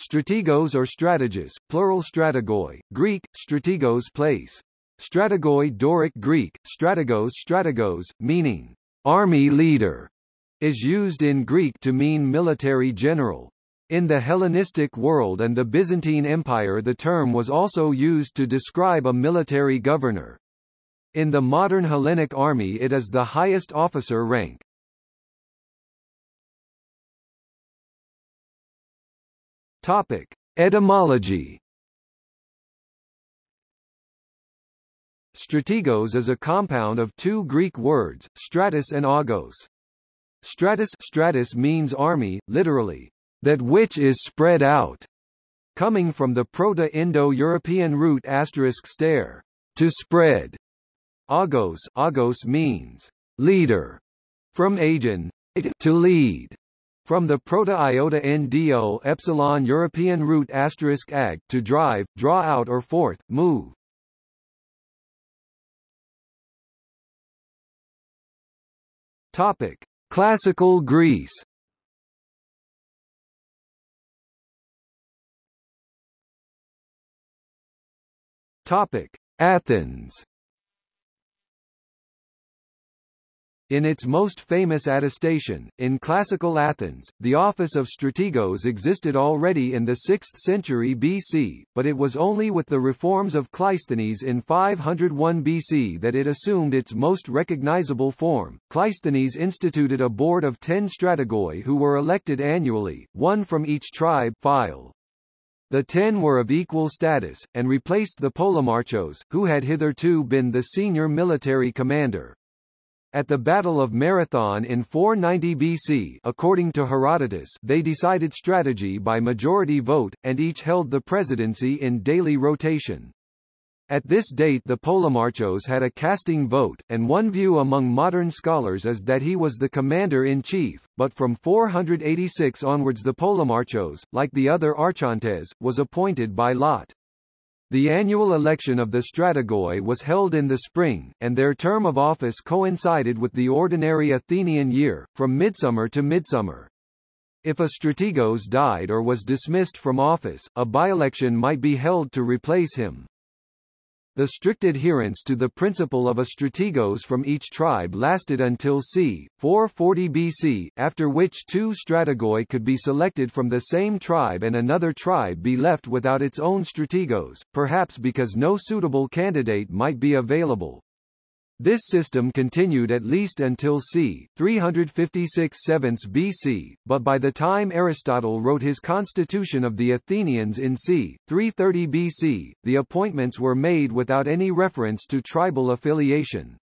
strategos or strategos, plural strategoi, Greek, strategos place. Strategoi Doric Greek, strategos strategos, meaning army leader, is used in Greek to mean military general. In the Hellenistic world and the Byzantine Empire the term was also used to describe a military governor. In the modern Hellenic army it is the highest officer rank. Topic. Etymology Strategos is a compound of two Greek words, stratos and agos. Stratos, stratos means army, literally, that which is spread out, coming from the Proto-Indo-European root asterisk stare, to spread. Agos, agos means leader, from agen, to lead. From the proto-iota ndo epsilon European root asterisk ag, to drive, draw out or forth, move. Topic: Classical Greece. Topic: Athens. In its most famous attestation, in classical Athens, the office of strategos existed already in the 6th century BC, but it was only with the reforms of Cleisthenes in 501 BC that it assumed its most recognizable form. Cleisthenes instituted a board of ten strategoi who were elected annually, one from each tribe phyle. The ten were of equal status, and replaced the polemarchos, who had hitherto been the senior military commander. At the Battle of Marathon in 490 BC according to Herodotus they decided strategy by majority vote, and each held the presidency in daily rotation. At this date the Polemarchos had a casting vote, and one view among modern scholars is that he was the commander-in-chief, but from 486 onwards the Polemarchos, like the other archontes, was appointed by lot. The annual election of the strategoi was held in the spring, and their term of office coincided with the ordinary Athenian year, from midsummer to midsummer. If a strategos died or was dismissed from office, a by-election might be held to replace him. The strict adherence to the principle of a strategos from each tribe lasted until c. 440 BC, after which two strategoi could be selected from the same tribe and another tribe be left without its own strategos, perhaps because no suitable candidate might be available. This system continued at least until c. 356 BC, but by the time Aristotle wrote his Constitution of the Athenians in c. 330 BC, the appointments were made without any reference to tribal affiliation.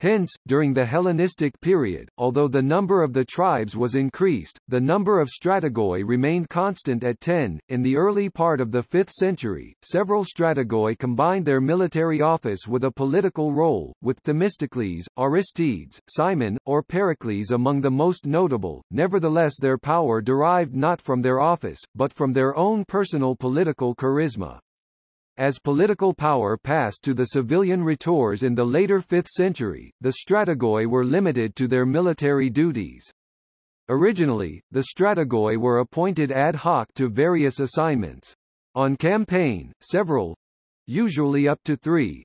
Hence, during the Hellenistic period, although the number of the tribes was increased, the number of strategoi remained constant at 10. In the early part of the 5th century, several strategoi combined their military office with a political role, with Themistocles, Aristides, Cimon, or Pericles among the most notable. Nevertheless their power derived not from their office, but from their own personal political charisma. As political power passed to the civilian rhetors in the later 5th century, the strategoi were limited to their military duties. Originally, the strategoi were appointed ad hoc to various assignments. On campaign, several usually up to three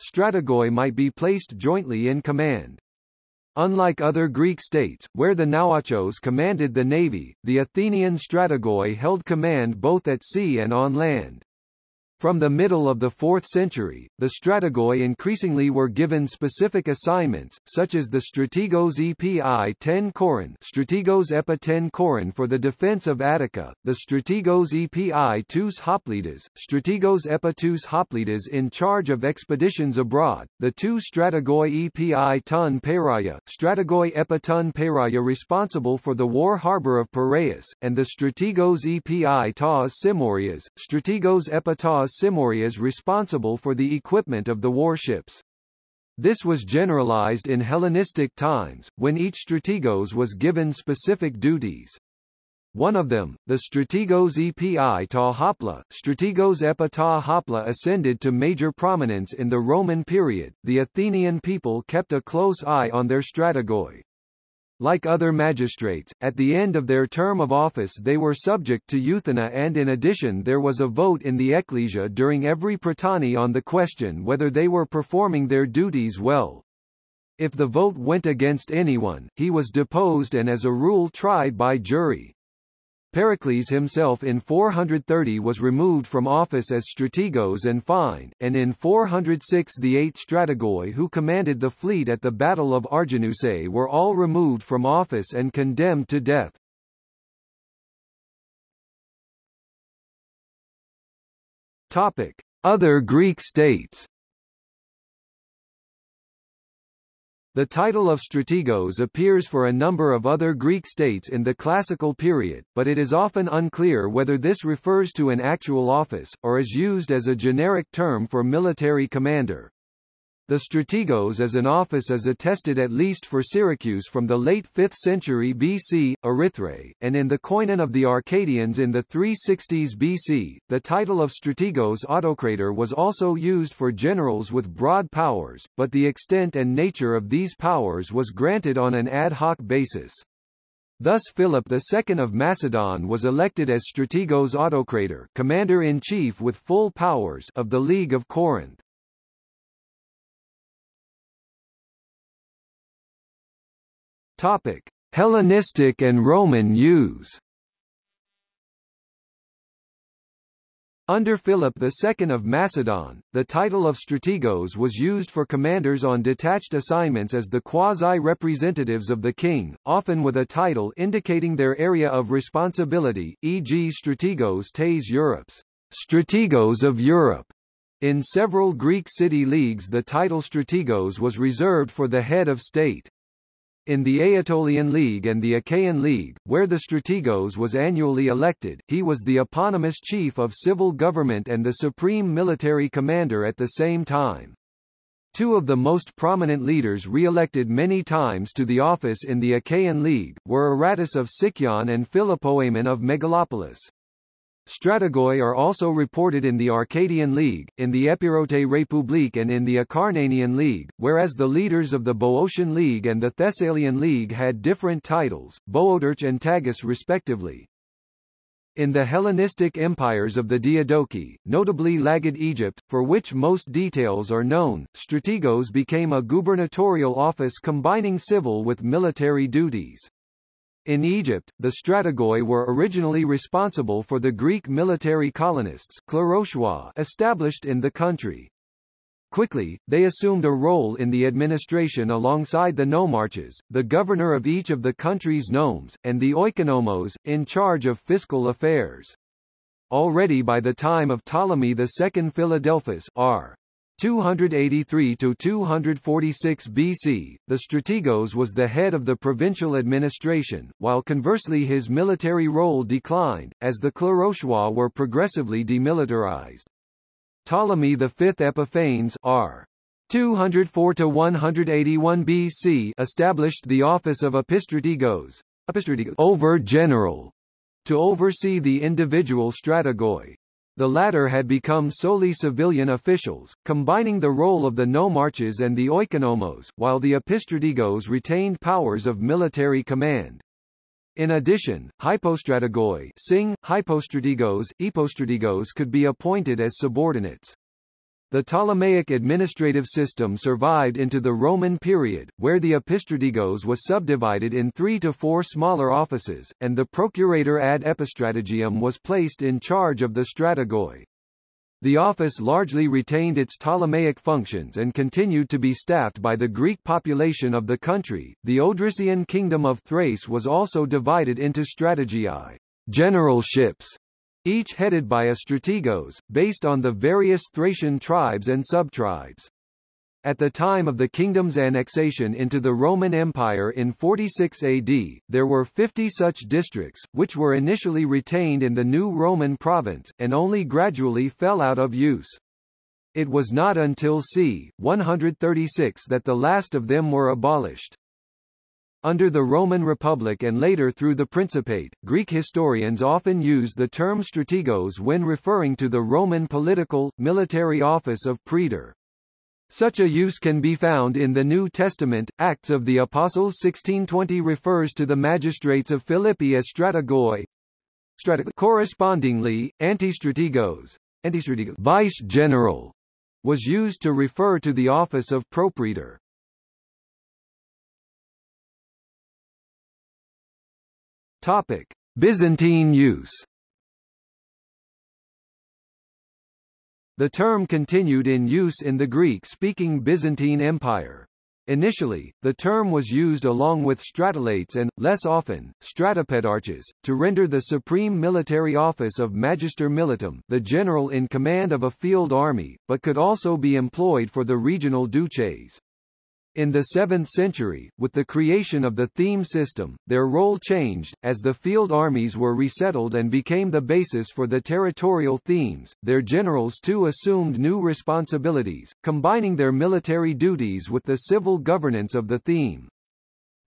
strategoi might be placed jointly in command. Unlike other Greek states, where the Nauarchos commanded the navy, the Athenian strategoi held command both at sea and on land. From the middle of the 4th century, the strategoi increasingly were given specific assignments, such as the strategos epi 10 Coron strategos epa 10 Coron for the defense of Attica, the strategos epi 2 Hoplitas, strategos epa 2 Hoplitas in charge of expeditions abroad, the two strategoi epi ton Peraya, strategoi epa ton Peraya responsible for the war harbour of Piraeus, and the strategos epi taus Simorias, strategos epa taus Simorias responsible for the equipment of the warships. This was generalized in Hellenistic times, when each strategos was given specific duties. One of them, the strategos epi ta hopla, strategos epa ta hopla ascended to major prominence in the Roman period. The Athenian people kept a close eye on their strategoi. Like other magistrates, at the end of their term of office they were subject to euthyna and in addition there was a vote in the ecclesia during every prytany on the question whether they were performing their duties well. If the vote went against anyone, he was deposed and as a rule tried by jury. Pericles himself in 430 was removed from office as strategos and fined, and in 406 the eight strategoi who commanded the fleet at the Battle of Arginusae were all removed from office and condemned to death. Topic: Other Greek states The title of strategos appears for a number of other Greek states in the classical period, but it is often unclear whether this refers to an actual office, or is used as a generic term for military commander. The strategos as an office is attested at least for Syracuse from the late 5th century BC, Erythrae, and in the koinon of the Arcadians in the 360s BC. The title of strategos autocrator was also used for generals with broad powers, but the extent and nature of these powers was granted on an ad hoc basis. Thus Philip II of Macedon was elected as strategos autocrator commander-in-chief with full powers of the League of Corinth. Topic: Hellenistic and Roman use. Under Philip II of Macedon, the title of strategos was used for commanders on detached assignments as the quasi-representatives of the king, often with a title indicating their area of responsibility, e.g. strategos tes Europes, strategos of Europe. In several Greek city leagues the title strategos was reserved for the head of state. In the Aetolian League and the Achaean League, where the strategos was annually elected, he was the eponymous chief of civil government and the supreme military commander at the same time. Two of the most prominent leaders re-elected many times to the office in the Achaean League, were Aratus of Sicyon and Philopoemen of Megalopolis. Strategoi are also reported in the Arcadian League, in the Epirote Republique and in the Acarnanian League, whereas the leaders of the Boeotian League and the Thessalian League had different titles, Boeotarch and Tagus respectively. In the Hellenistic empires of the Diadochi, notably Lagid Egypt, for which most details are known, strategos became a gubernatorial office combining civil with military duties. In Egypt, the strategoi were originally responsible for the Greek military colonists established in the country. Quickly, they assumed a role in the administration alongside the nomarches, the governor of each of the country's nomes, and the oikonomos, in charge of fiscal affairs. Already by the time of Ptolemy II Philadelphus r. 283 to 246 BC, the strategos was the head of the provincial administration, while conversely his military role declined, as the klerosois were progressively demilitarized. Ptolemy V Epiphanes r. 204 to 181 BC established the office of epistrategos, over general, to oversee the individual strategoi. The latter had become solely civilian officials, combining the role of the nomarches and the oikonomos, while the epistrategos retained powers of military command. In addition, hypostrategoi sing, hypostrategos, epostrategos could be appointed as subordinates. The Ptolemaic administrative system survived into the Roman period, where the epistrategos was subdivided in three to four smaller offices, and the procurator ad epistrategium was placed in charge of the strategoi. The office largely retained its Ptolemaic functions and continued to be staffed by the Greek population of the country. The Odrysian kingdom of Thrace was also divided into strategii, generalships, each headed by a strategos, based on the various Thracian tribes and subtribes. At the time of the kingdom's annexation into the Roman Empire in 46 AD, there were 50 such districts, which were initially retained in the new Roman province, and only gradually fell out of use. It was not until c. 136 that the last of them were abolished. Under the Roman Republic and later through the Principate, Greek historians often used the term strategos when referring to the Roman political, military office of praetor. Such a use can be found in the New Testament. Acts of the Apostles 1620 refers to the magistrates of Philippi as strategoi. Strateg- Correspondingly, antistrategos, antistrategos vice general, was used to refer to the office of propraetor. Topic: Byzantine use. The term continued in use in the Greek-speaking Byzantine Empire. Initially, the term was used along with stratelates and, less often, stratopedarches, to render the supreme military office of Magister Militum the general in command of a field army, but could also be employed for the regional duces. In the 7th century, with the creation of the theme system, their role changed, as the field armies were resettled and became the basis for the territorial themes. Their generals too assumed new responsibilities, combining their military duties with the civil governance of the theme.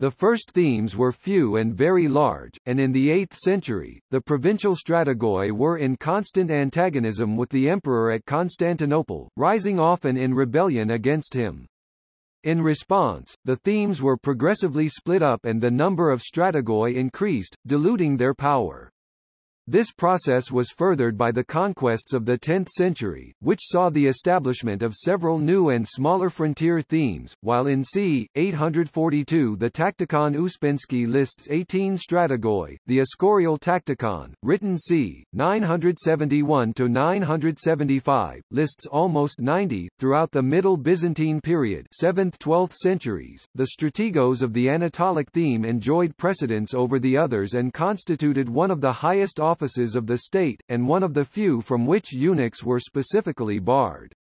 The first themes were few and very large, and in the 8th century, the provincial strategoi were in constant antagonism with the emperor at Constantinople, rising often in rebellion against him. In response, the themes were progressively split up and the number of strategoi increased, diluting their power. This process was furthered by the conquests of the 10th century, which saw the establishment of several new and smaller frontier themes, while in c. 842 the Tacticon Ouspensky lists 18 strategoi, the Escorial Tacticon, written c. 971-975, lists almost 90. Throughout the Middle Byzantine period 7th-12th centuries, the strategos of the Anatolic theme enjoyed precedence over the others and constituted one of the highest offices of the state, and one of the few from which eunuchs were specifically barred.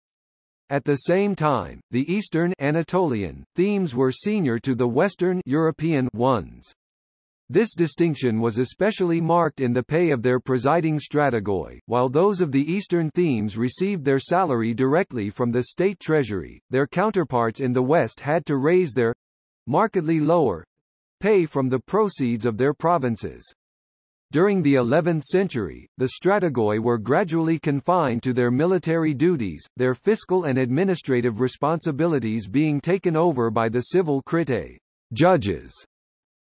At the same time, the Eastern Anatolian themes were senior to the Western European ones. This distinction was especially marked in the pay of their presiding strategoi, while those of the Eastern themes received their salary directly from the state treasury, their counterparts in the West had to raise their markedly lower pay from the proceeds of their provinces. During the 11th century, the strategoi were gradually confined to their military duties, their fiscal and administrative responsibilities being taken over by the civil critae judges.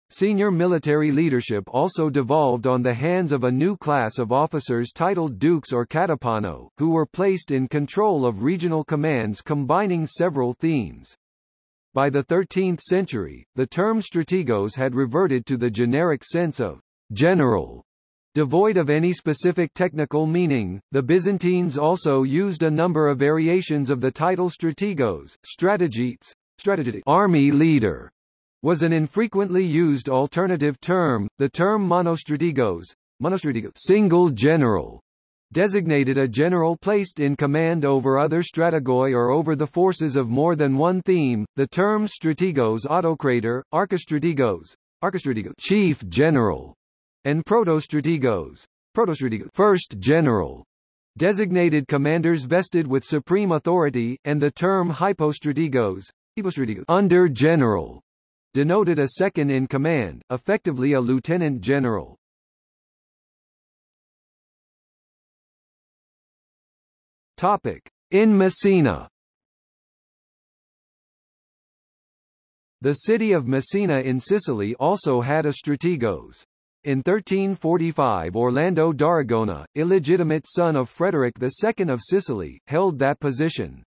Senior military leadership also devolved on the hands of a new class of officers titled dukes or katapano, who were placed in control of regional commands combining several themes. By the 13th century, the term strategos had reverted to the generic sense of general, devoid of any specific technical meaning. The Byzantines also used a number of variations of the title strategos, strategites, strategic army leader, was an infrequently used alternative term. The term monostrategos, monostrategos single general, designated a general placed in command over other strategoi or over the forces of more than one theme. The term strategos autocrator, archistrategos, archistrategos chief general, and protostrategos, protostrategos first general, designated commanders vested with supreme authority, and the term hypostrategos, hypostrategos under general, denoted a second in command, effectively a lieutenant general. Topic: In Messina. The city of Messina in Sicily also had a strategos. In 1345 Orlando d'Aragona, illegitimate son of Frederick II of Sicily, held that position.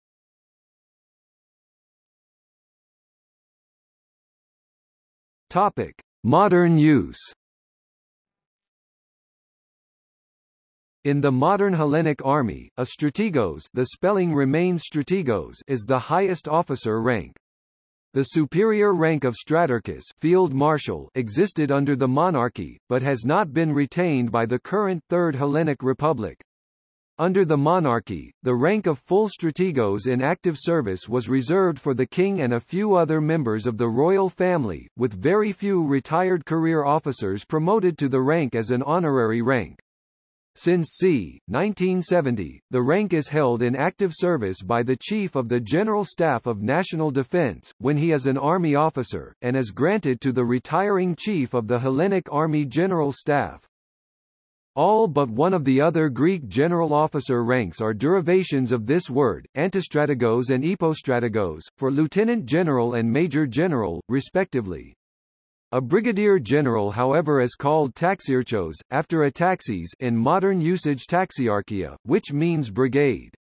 Topic: Modern use. In the modern Hellenic army, a strategos the spelling remains strategos is the highest officer rank. The superior rank of Stratarchus field marshal existed under the monarchy, but has not been retained by the current Third Hellenic Republic. Under the monarchy, the rank of full strategos in active service was reserved for the king and a few other members of the royal family, with very few retired career officers promoted to the rank as an honorary rank. Since c. 1970, the rank is held in active service by the Chief of the General Staff of National Defense, when he is an Army officer, and is granted to the retiring Chief of the Hellenic Army General Staff. All but one of the other Greek general officer ranks are derivations of this word, antistrategos and epostrategos, for lieutenant general and major general, respectively. A brigadier general however is called taxiarchos, after ataxes in modern usage taxiarchia, which means brigade.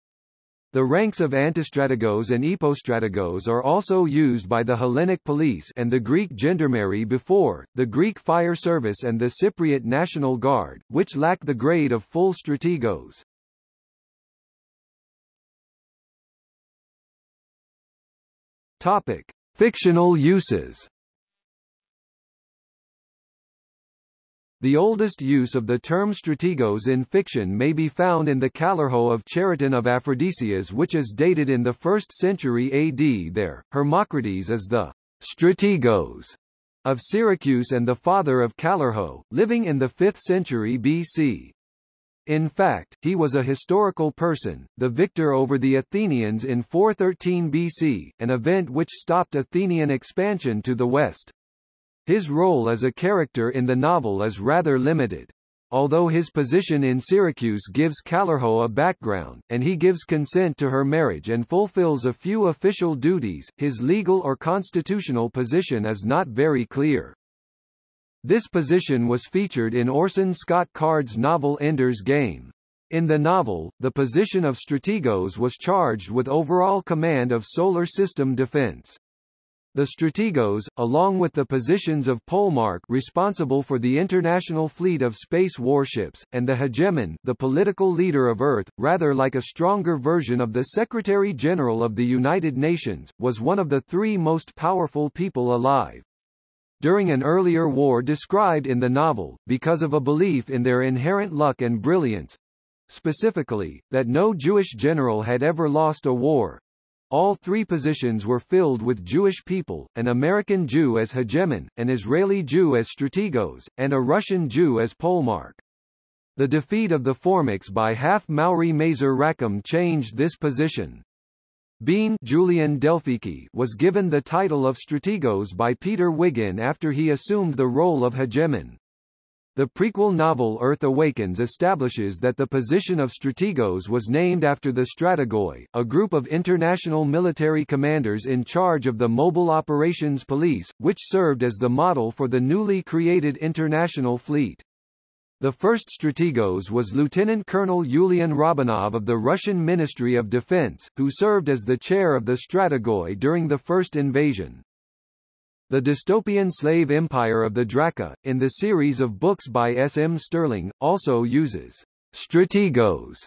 The ranks of antistrategos and epostrategos are also used by the Hellenic police and the Greek gendarmerie before, the Greek fire service and the Cypriot National Guard, which lack the grade of full strategos. Topic. Fictional uses The oldest use of the term strategos in fiction may be found in the Callirhoe of Chariton of Aphrodisias which is dated in the 1st century AD there, Hermocrates is the strategos of Syracuse and the father of Callirhoe, living in the 5th century BC. In fact, he was a historical person, the victor over the Athenians in 413 BC, an event which stopped Athenian expansion to the west. His role as a character in the novel is rather limited. Although his position in Syracuse gives Callirhoe a background, and he gives consent to her marriage and fulfills a few official duties, his legal or constitutional position is not very clear. This position was featured in Orson Scott Card's novel Ender's Game. In the novel, the position of strategos was charged with overall command of solar system defense. The strategos, along with the positions of Polemarch responsible for the international fleet of space warships, and the hegemon the political leader of Earth, rather like a stronger version of the Secretary-General of the United Nations, was one of the three most powerful people alive. During an earlier war described in the novel, because of a belief in their inherent luck and brilliance, specifically, that no Jewish general had ever lost a war, all three positions were filled with Jewish people, an American Jew as hegemon, an Israeli Jew as strategos, and a Russian Jew as Polemarch. The defeat of the Formics by half Maori Mazer Rackham changed this position. Bean Julian Delphiki was given the title of strategos by Peter Wiggin after he assumed the role of hegemon. The prequel novel Earth Awakens establishes that the position of strategos was named after the Strategoi, a group of international military commanders in charge of the Mobile Operations Police, which served as the model for the newly created international fleet. The first strategos was Lieutenant Colonel Yulian Robanov of the Russian Ministry of Defense, who served as the chair of the Strategoi during the first invasion. The dystopian slave empire of the Draka, in the series of books by S. M. Stirling, also uses strategos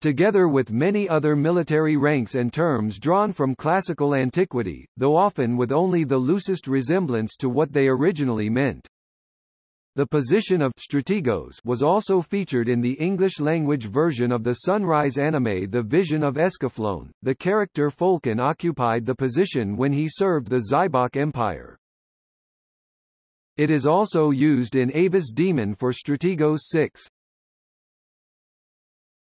together with many other military ranks and terms drawn from classical antiquity, though often with only the loosest resemblance to what they originally meant. The position of strategos was also featured in the English-language version of the Sunrise anime The Vision of Escaflowne. The character Folken occupied the position when he served the Zaibach Empire. It is also used in Ava's Demon for Strategos 6.